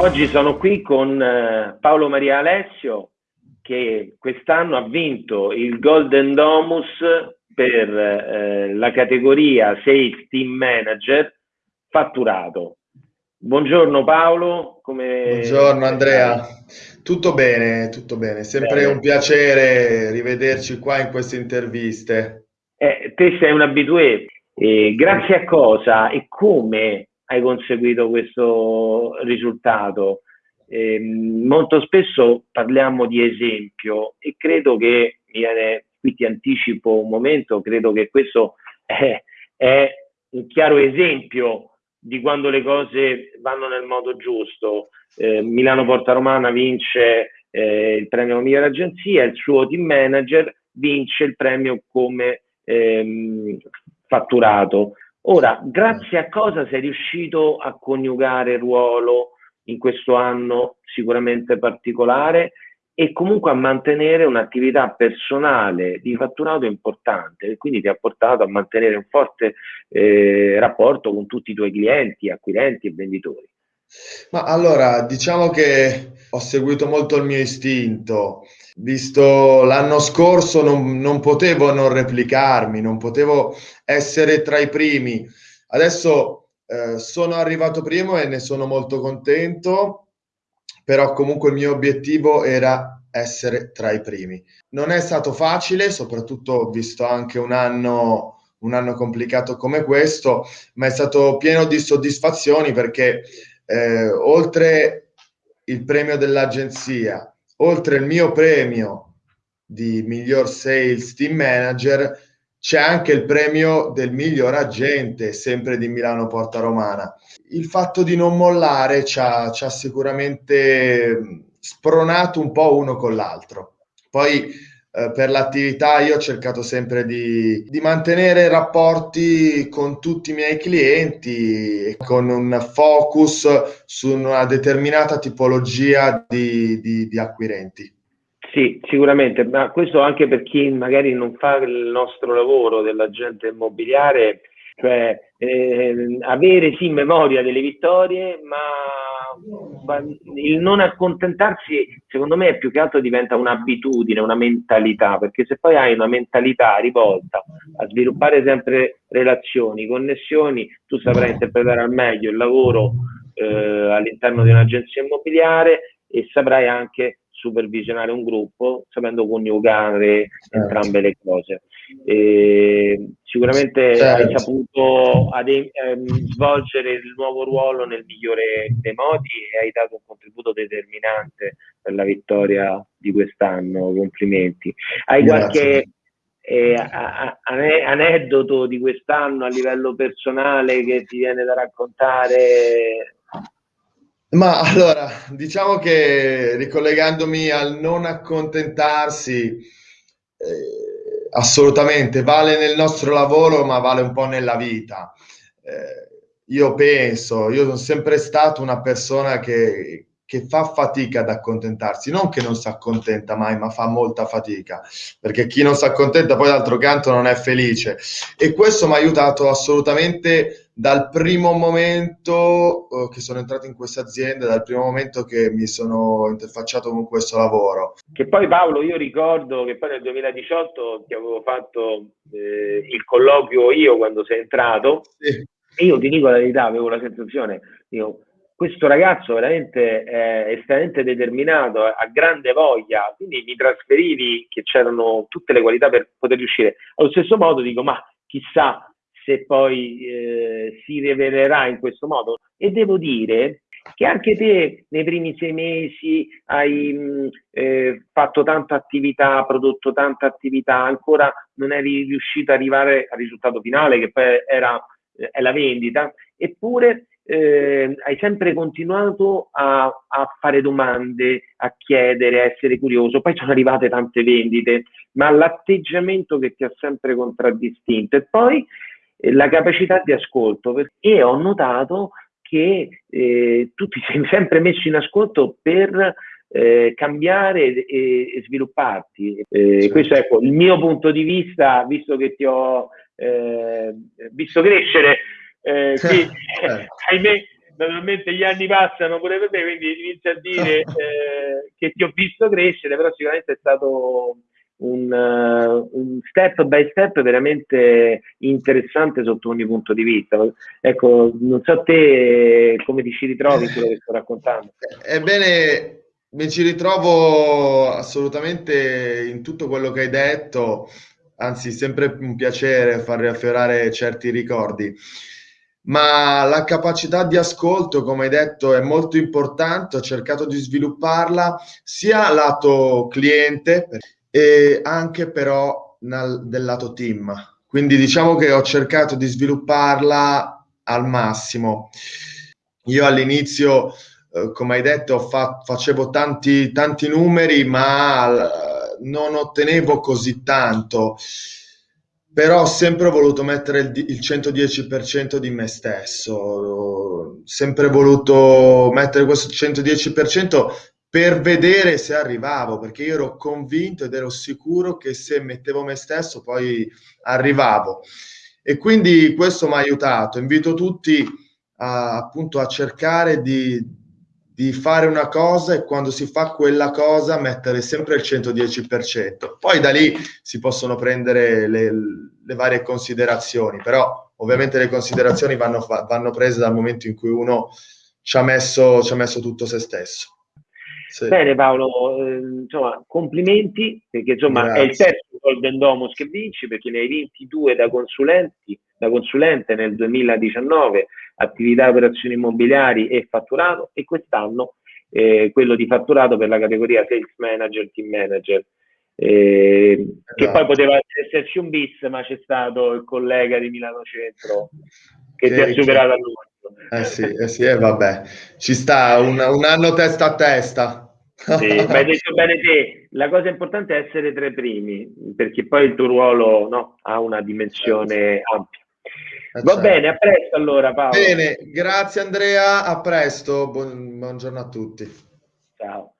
Oggi sono qui con eh, Paolo Maria Alessio che quest'anno ha vinto il Golden Domus per eh, la categoria Sales Team Manager fatturato. Buongiorno Paolo. Come... Buongiorno Andrea. Tutto bene, tutto bene. Sempre bene. un piacere rivederci qua in queste interviste. Eh, te sei un abitué. Eh, grazie a cosa e come hai conseguito questo risultato. Eh, molto spesso parliamo di esempio e credo che, viene, qui ti anticipo un momento, credo che questo è, è un chiaro esempio di quando le cose vanno nel modo giusto. Eh, Milano Porta Romana vince eh, il premio migliore agenzia, il suo team manager vince il premio come ehm, fatturato. Ora, grazie a cosa sei riuscito a coniugare ruolo in questo anno sicuramente particolare e comunque a mantenere un'attività personale di fatturato importante e quindi ti ha portato a mantenere un forte eh, rapporto con tutti i tuoi clienti, acquirenti e venditori. Ma allora, diciamo che ho seguito molto il mio istinto, visto l'anno scorso non, non potevo non replicarmi, non potevo essere tra i primi. Adesso eh, sono arrivato primo e ne sono molto contento, però comunque il mio obiettivo era essere tra i primi. Non è stato facile, soprattutto visto anche un anno, un anno complicato come questo, ma è stato pieno di soddisfazioni perché eh, oltre il premio dell'agenzia, oltre il mio premio di miglior sales team manager, c'è anche il premio del miglior agente, sempre di Milano Porta Romana. Il fatto di non mollare ci ha, ci ha sicuramente spronato un po' uno con l'altro. Poi eh, per l'attività io ho cercato sempre di, di, mantenere rapporti con tutti i miei clienti con un focus su una determinata tipologia di, di, di acquirenti. Sì, sicuramente, ma questo anche per chi magari non fa il nostro lavoro dell'agente immobiliare, cioè eh, avere sì memoria delle vittorie, ma il non accontentarsi, secondo me, è più che altro diventa un'abitudine, una mentalità, perché se poi hai una mentalità rivolta a sviluppare sempre relazioni, connessioni, tu saprai interpretare al meglio il lavoro eh, all'interno di un'agenzia immobiliare e saprai anche supervisionare un gruppo sapendo coniugare certo. entrambe le cose. E sicuramente certo. hai saputo adem- ehm, svolgere il nuovo ruolo nel migliore dei modi e hai dato un contributo determinante per la vittoria di quest'anno. Complimenti. Hai Grazie. qualche eh, aneddoto di quest'anno a livello personale che ti viene da raccontare ma allora, diciamo che ricollegandomi al non accontentarsi, eh, assolutamente vale nel nostro lavoro, ma vale un po' nella vita. Eh, io penso, io sono sempre stato una persona che, che fa fatica ad accontentarsi, non che non si accontenta mai, ma fa molta fatica, perché chi non si accontenta poi d'altro canto non è felice. E questo mi ha aiutato assolutamente dal primo momento eh, che sono entrato in questa azienda, dal primo momento che mi sono interfacciato con questo lavoro. Che poi Paolo, io ricordo che poi nel 2018 ti avevo fatto eh, il colloquio io quando sei entrato, sì. e io ti dico la verità, avevo la sensazione, io questo ragazzo veramente è estremamente determinato, ha grande voglia, quindi mi trasferivi che c'erano tutte le qualità per poter riuscire. Allo stesso modo dico, ma chissà se poi eh, si rivelerà in questo modo. E devo dire che anche te nei primi sei mesi hai mh, eh, fatto tanta attività, prodotto tanta attività, ancora non eri riuscito ad arrivare al risultato finale che poi era eh, è la vendita, eppure eh, hai sempre continuato a, a, fare domande, a chiedere, a essere curioso. Poi sono arrivate tante vendite, ma l'atteggiamento che ti ha sempre contraddistinto e poi la capacità di ascolto. E ho notato che eh, tu ti sei sempre messo in ascolto per eh, cambiare e, e svilupparti. Eh, certo. Questo è ecco, il mio punto di vista, visto che ti ho eh, visto crescere eh, sì, eh, ahimè, naturalmente gli anni passano pure per me, quindi inizio a dire eh, che ti ho visto crescere, però sicuramente è stato un, uh, un, step by step veramente interessante sotto ogni punto di vista. Ecco, non so te come ti ci ritrovi in quello che sto raccontando. Ebbene, mi ci ritrovo assolutamente in tutto quello che hai detto, anzi, sempre un piacere far riaffiorare certi ricordi. Ma la capacità di ascolto, come hai detto, è molto importante. Ho cercato di svilupparla sia lato cliente e anche però nel, del lato team. Quindi diciamo che ho cercato di svilupparla al massimo. Io all'inizio eh, come hai detto, fa, facevo tanti, tanti numeri, ma eh, non ottenevo così tanto. Però ho sempre voluto mettere il, il 110% di me stesso, ho sempre voluto mettere questo 110% per vedere se arrivavo, perché io ero convinto ed ero sicuro che se mettevo me stesso poi arrivavo. E quindi questo mi ha aiutato. Invito tutti a, appunto a cercare di, di fare una cosa e quando si fa quella cosa mettere sempre il 110%. Poi da lì si possono prendere le, le varie considerazioni, però ovviamente le considerazioni vanno, vanno, prese dal momento in cui uno ci ha messo, ci ha messo tutto se stesso. Sì. Bene Paolo, eh, insomma, complimenti perché insomma Grazie. è il terzo Golden Domus che vinci perché ne hai vinti due da consulenti, da consulente nel 2019 attività operazioni immobiliari e fatturato e quest'anno eh, quello di fatturato per la categoria sales manager, team manager. Eh, esatto. Che poi poteva esserci un bis, ma c'è stato il collega di Milano Centro che, che ti ha superato a lui. Eh sì, eh sì, eh, vabbè, ci sta un, un anno testa a testa. Sì, ma hai detto bene te, la cosa importante è essere tra i primi, perché poi il tuo ruolo no, ha una dimensione certo. ampia. Eh, Va certo. bene, a presto allora Paolo. Bene, grazie Andrea, a presto, buon, buongiorno a tutti. Ciao.